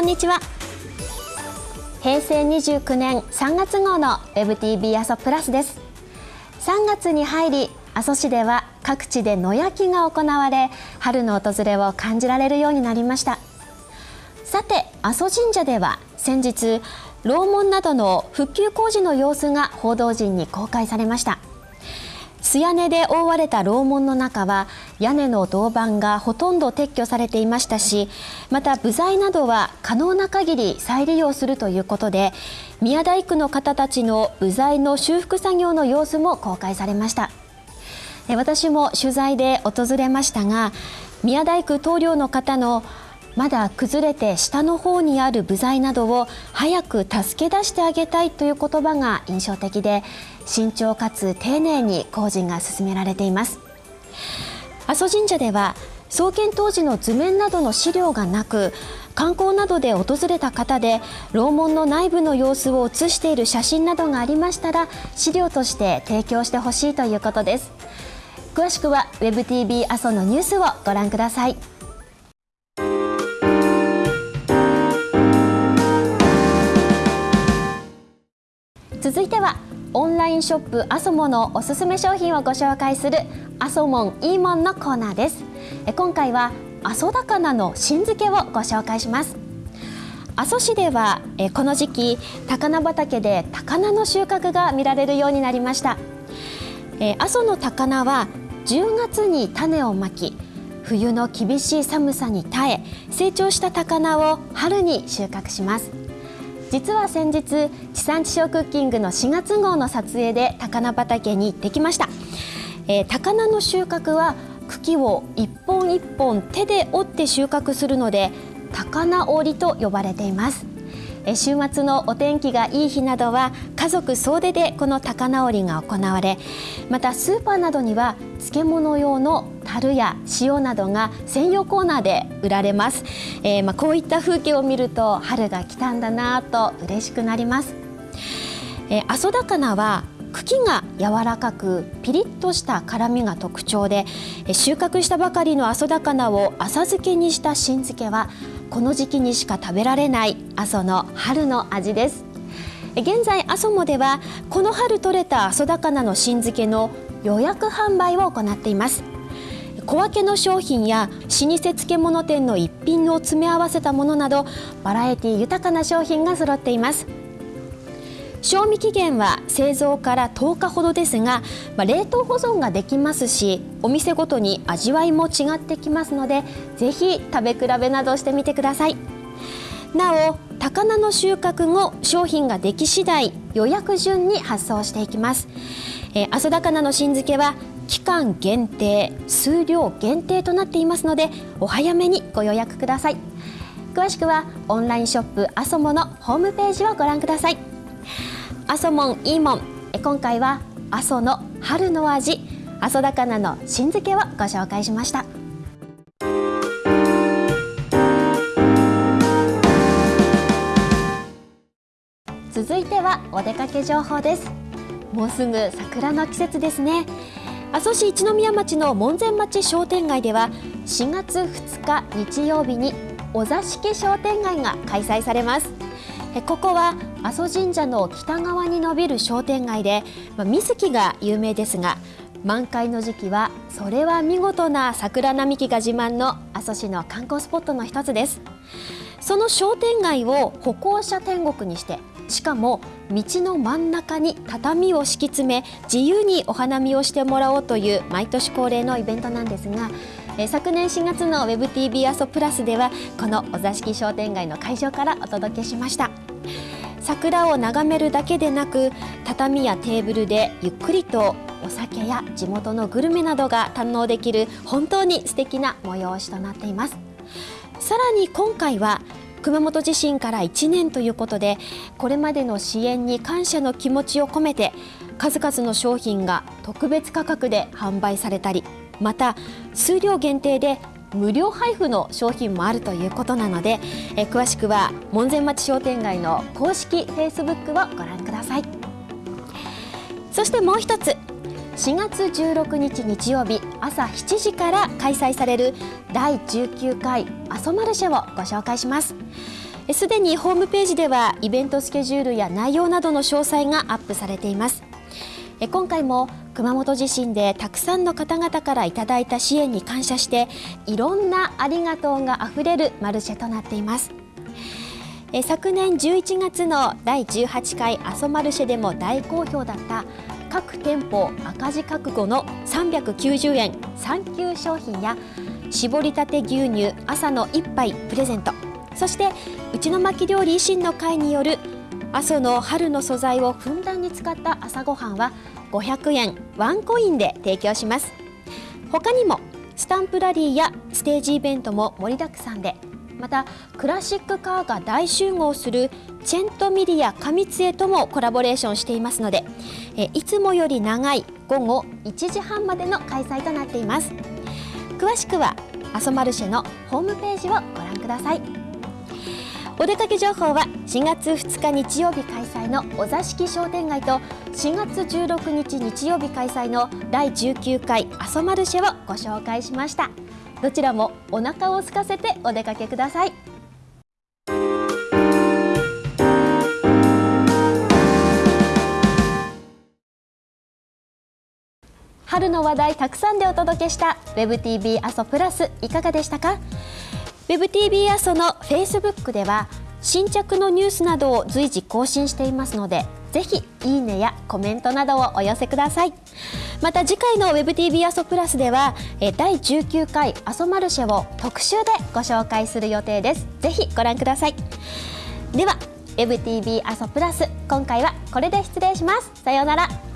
こんにちは。平成29年3月号の WebTV 阿蘇プラスです。3月に入り阿蘇市では各地で野焼きが行われ春の訪れを感じられるようになりました。さて阿蘇神社では先日楼門などの復旧工事の様子が報道陣に公開されました。素屋根で覆われた楼門の中は屋根の銅板がほとんど撤去されていましたしまた部材などは可能な限り再利用するということで宮大工の方たちの部材の修復作業の様子も公開されました。私も取材で訪れましたが宮大工棟梁の方のまだ崩れて下の方にある部材などを早く助け出してあげたいという言葉が印象的で慎重かつ丁寧に工事が進められています。阿蘇神社では創建当時の図面などの資料がなく観光などで訪れた方で楼門の内部の様子を写している写真などがありましたら資料として提供してほしいということです。詳しくは WebTV 阿蘇のニュースをご覧ください。オンラインショップアソモのおすすめ商品をご紹介するアソモンイーモンのコーナーです。今回は阿蘇高菜の新漬けをご紹介します。阿蘇市ではこの時期高菜畑で高菜の収穫が見られるようになりました。阿蘇の高菜は10月に種をまき冬の厳しい寒さに耐え成長した高菜を春に収穫します。実は先日地産地消クッキングの4月号の撮影で高菜畑に行ってきました、えー、高菜の収穫は茎を一本一本手で折って収穫するので高菜折りと呼ばれています。週末のお天気がいい日などは家族総出でこの高菜織りが行われまたスーパーなどには漬物用の樽や塩などが専用コーナーで売られます、えー、まあ、こういった風景を見ると春が来たんだなと嬉しくなります、え、阿蘇高菜は茎が柔らかくピリッとした辛みが特徴で収穫したばかりの阿蘇高菜を浅漬けにした新漬けはこの時期にしか食べられない阿蘇の春の味です。現在阿蘇もではこの春採れた阿蘇高菜の新漬けの予約販売を行っています。小分けの商品や老舗漬物店の一品を詰め合わせたものなどバラエティ豊かな商品が揃っています。賞味期限は製造から10日ほどですが、まあ、冷凍保存ができますしお店ごとに味わいも違ってきますのでぜひ食べ比べなどしてみてください。なお高菜の収穫後商品ができ次第予約順に発送していきます、えー、阿蘇高菜の新漬けは期間限定数量限定となっていますのでお早めにご予約ください。詳しくはオンラインショップアソモのホームページをご覧ください。阿蘇モンいいもん。今回は阿蘇の春の味阿蘇高菜の新漬けをご紹介しました。続いてはお出かけ情報です。もうすぐ桜の季節ですね。阿蘇市一宮町の門前町商店街では4月2日日曜日にお座敷商店街が開催されます。ここは阿蘇神社の北側に伸びる商店街で、まあ、水木が有名ですが満開の時期はそれは見事な桜並木が自慢の阿蘇市の観光スポットの一つです。その商店街を歩行者天国にしてしかも道の真ん中に畳を敷き詰め自由にお花見をしてもらおうという毎年恒例のイベントなんですがえ昨年4月の WebTV 阿蘇プラスではこのお座敷商店街の会場からお届けしました。桜を眺めるだけでなく畳やテーブルでゆっくりとお酒や地元のグルメなどが堪能できる本当に素敵な催しとなっています。さらに今回は熊本地震から1年ということでこれまでの支援に感謝の気持ちを込めて数々の商品が特別価格で販売されたりまた数量限定で無料配布の商品もあるということなのでえ詳しくは門前町商店街の公式フェイスブックをご覧ください。そしてもう一つ4月16日日曜日朝7時から開催される第19回阿蘇マルシェをご紹介します。すでにホームページではイベントスケジュールや内容などの詳細がアップされています。今回も熊本地震でたくさんの方々からいただいた支援に感謝していろんなありがとうがあふれるマルシェとなっています。昨年11月の第18回阿蘇マルシェでも大好評だった各店舗赤字覚悟の390円産休商品や絞りたて牛乳朝の一杯プレゼント。そして内の巻料理維新の会による阿蘇の春の素材をふんだんに使った朝ごはんは500円ワンコインで提供します。他にもスタンプラリーやステージイベントも盛りだくさんでまたクラシックカーが大集合するチェントミリア上津ともコラボレーションしていますのでえいつもより長い午後1時半までの開催となっています。詳しくはアソマルシェのホームページをご覧ください。お出かけ情報は4月2日日曜日開催のお座敷商店街と4月16日日曜日開催の第19回阿蘇マルシェをご紹介しました。どちらもお腹を空かせてお出かけください。春の話題たくさんでお届けした WebTV 阿蘇プラスいかがでしたか？WebTV 阿蘇の Facebook では新着のニュースなどを随時更新していますのでぜひいいねやコメントなどをお寄せください。また次回の WebTV 阿蘇プラスでは第19回阿蘇マルシェを特集でご紹介する予定です。ぜひご覧ください。では WebTV 阿蘇プラス今回はこれで失礼します。さようなら。